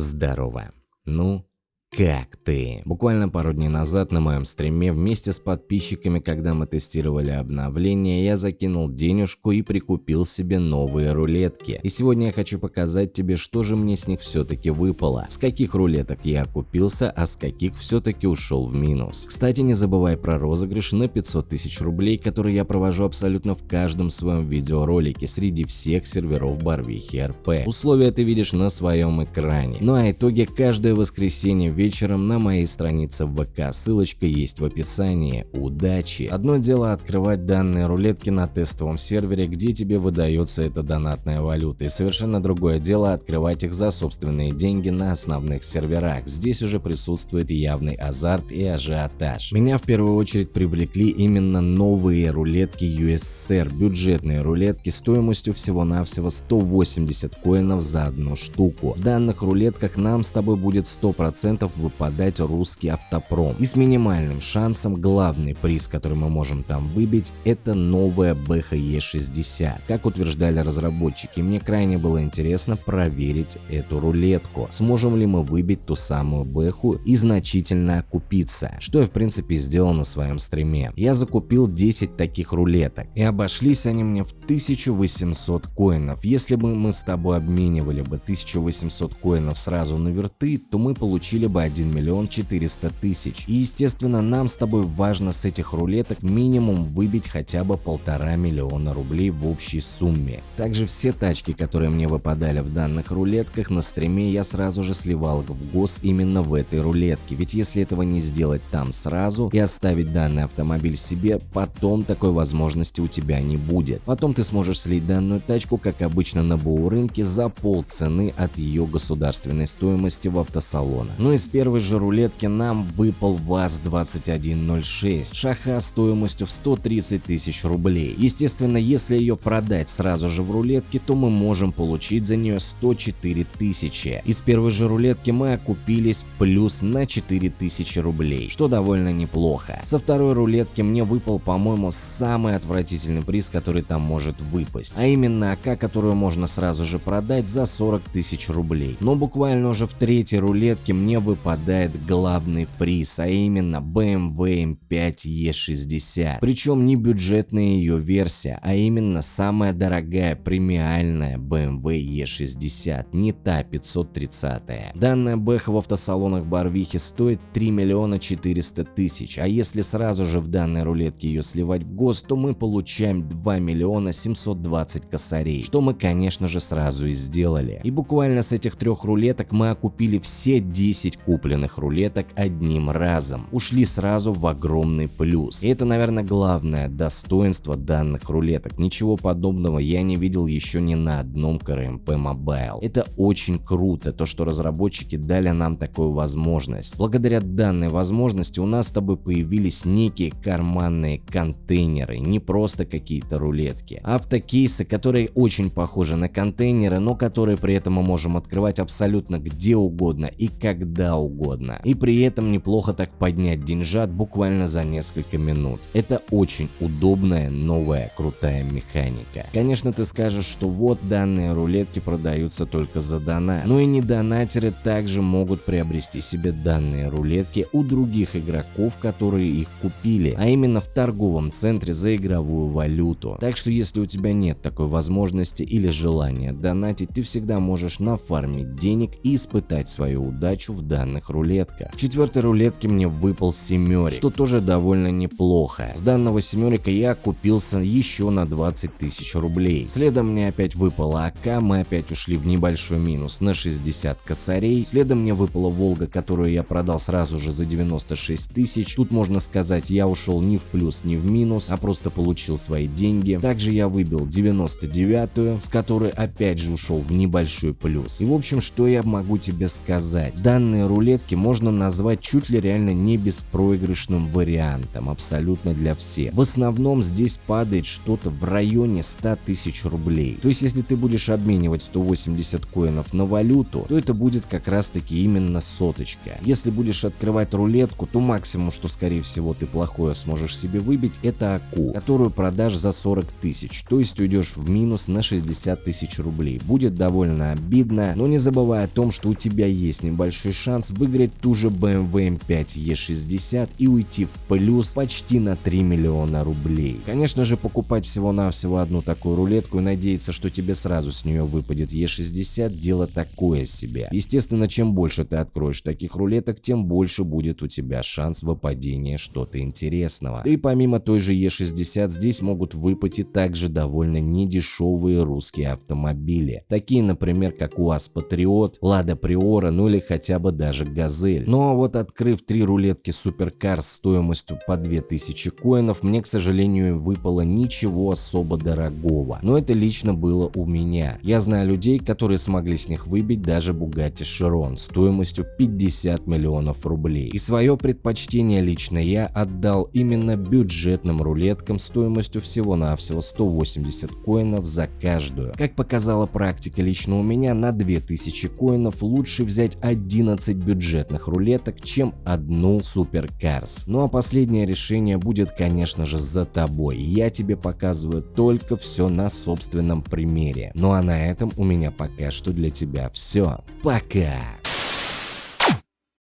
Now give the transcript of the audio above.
Здорово. Ну, как ты? Буквально пару дней назад на моем стриме вместе с подписчиками, когда мы тестировали обновление, я закинул денежку и прикупил себе новые рулетки. И сегодня я хочу показать тебе, что же мне с них все-таки выпало. С каких рулеток я купился, а с каких все-таки ушел в минус. Кстати, не забывай про розыгрыш на 500 тысяч рублей, который я провожу абсолютно в каждом своем видеоролике среди всех серверов Барвихи РП. Условия ты видишь на своем экране. Ну а итоги каждое воскресенье вечером на моей странице в ВК, ссылочка есть в описании. Удачи! Одно дело открывать данные рулетки на тестовом сервере, где тебе выдается эта донатная валюта, и совершенно другое дело открывать их за собственные деньги на основных серверах. Здесь уже присутствует явный азарт и ажиотаж. Меня в первую очередь привлекли именно новые рулетки USSR, бюджетные рулетки стоимостью всего-навсего 180 коинов за одну штуку. В данных рулетках нам с тобой будет 100% шансов выпадать русский автопром. И с минимальным шансом главный приз, который мы можем там выбить, это новая BHE60. Как утверждали разработчики, мне крайне было интересно проверить эту рулетку. Сможем ли мы выбить ту самую бэху и значительно окупиться, что я в принципе сделал на своем стриме. Я закупил 10 таких рулеток и обошлись они мне в 1800 коинов. Если бы мы с тобой обменивали бы 1800 коинов сразу на верты, то мы получили бы бы 1 миллион 400 тысяч. И естественно нам с тобой важно с этих рулеток минимум выбить хотя бы полтора миллиона рублей в общей сумме. Также все тачки, которые мне выпадали в данных рулетках на стриме я сразу же сливал в гос именно в этой рулетке. Ведь если этого не сделать там сразу и оставить данный автомобиль себе, потом такой возможности у тебя не будет. Потом ты сможешь слить данную тачку, как обычно на БУ рынке, за полцены от ее государственной стоимости в автосалона. Ну и с первой же рулетки нам выпал ВАЗ-2106, шаха стоимостью в 130 тысяч рублей. Естественно, если ее продать сразу же в рулетке, то мы можем получить за нее 104 тысячи. Из первой же рулетки мы окупились плюс на 4 тысячи рублей, что довольно неплохо. Со второй рулетки мне выпал, по-моему, самый отвратительный приз, который там может выпасть, а именно АК, которую можно сразу же продать за 40 тысяч рублей. Но буквально уже в третьей рулетке мне выпал выпадает главный приз, а именно BMW M5 E60. Причем не бюджетная ее версия, а именно самая дорогая премиальная BMW E60, не та 530. Данная бэха в автосалонах Барвихи стоит 3 миллиона 400 тысяч, а если сразу же в данной рулетке ее сливать в ГОСТ, то мы получаем 2 миллиона 720 косарей, что мы конечно же сразу и сделали. И буквально с этих трех рулеток мы окупили все 10 купленных рулеток одним разом. Ушли сразу в огромный плюс. И это, наверное, главное достоинство данных рулеток. Ничего подобного я не видел еще ни на одном КРМП Mobile. Это очень круто, то что разработчики дали нам такую возможность. Благодаря данной возможности у нас с тобой появились некие карманные контейнеры, не просто какие-то рулетки. Автокейсы, которые очень похожи на контейнеры, но которые при этом мы можем открывать абсолютно где угодно и когда угодно. И при этом неплохо так поднять деньжат буквально за несколько минут. Это очень удобная новая крутая механика. Конечно ты скажешь, что вот данные рулетки продаются только за донат. Но и недонатеры также могут приобрести себе данные рулетки у других игроков, которые их купили, а именно в торговом центре за игровую валюту. Так что если у тебя нет такой возможности или желания донатить, ты всегда можешь нафармить денег и испытать свою удачу в данном данных рулетках. В четвертой рулетке мне выпал семерик, что тоже довольно неплохо. С данного семерика я купился еще на 20 тысяч рублей. Следом мне опять выпала АК, мы опять ушли в небольшой минус на 60 косарей. Следом мне выпала Волга, которую я продал сразу же за 96 тысяч. Тут можно сказать, я ушел ни в плюс, ни в минус, а просто получил свои деньги. Также я выбил 99-ю, с которой опять же ушел в небольшой плюс. И в общем, что я могу тебе сказать? Данные рулетки рулетки можно назвать чуть ли реально не беспроигрышным вариантом, абсолютно для всех. В основном здесь падает что-то в районе 100 тысяч рублей. То есть если ты будешь обменивать 180 коинов на валюту, то это будет как раз таки именно соточка. Если будешь открывать рулетку, то максимум, что скорее всего ты плохое сможешь себе выбить, это АКУ, которую продашь за 40 тысяч, то есть уйдешь в минус на 60 тысяч рублей. Будет довольно обидно, но не забывай о том, что у тебя есть небольшой шанс выиграть ту же BMW M5 E60 и уйти в плюс почти на 3 миллиона рублей. Конечно же покупать всего-навсего одну такую рулетку и надеяться, что тебе сразу с нее выпадет E60 дело такое себе. Естественно, чем больше ты откроешь таких рулеток, тем больше будет у тебя шанс выпадения что-то интересного. И помимо той же E60 здесь могут выпасть также довольно недешевые русские автомобили. Такие, например, как УАЗ Патриот, Лада Приора, ну или хотя бы даже Газель. Но вот открыв три рулетки Суперкар стоимостью по 2000 коинов, мне, к сожалению, выпало ничего особо дорогого. Но это лично было у меня. Я знаю людей, которые смогли с них выбить даже Bugatti Chiron стоимостью 50 миллионов рублей. И свое предпочтение лично я отдал именно бюджетным рулеткам стоимостью всего-навсего 180 коинов за каждую. Как показала практика лично у меня, на 2000 коинов лучше взять 11 бюджетных рулеток, чем одну Суперкарс. Ну а последнее решение будет, конечно же, за тобой. Я тебе показываю только все на собственном примере. Ну а на этом у меня пока что для тебя все. Пока!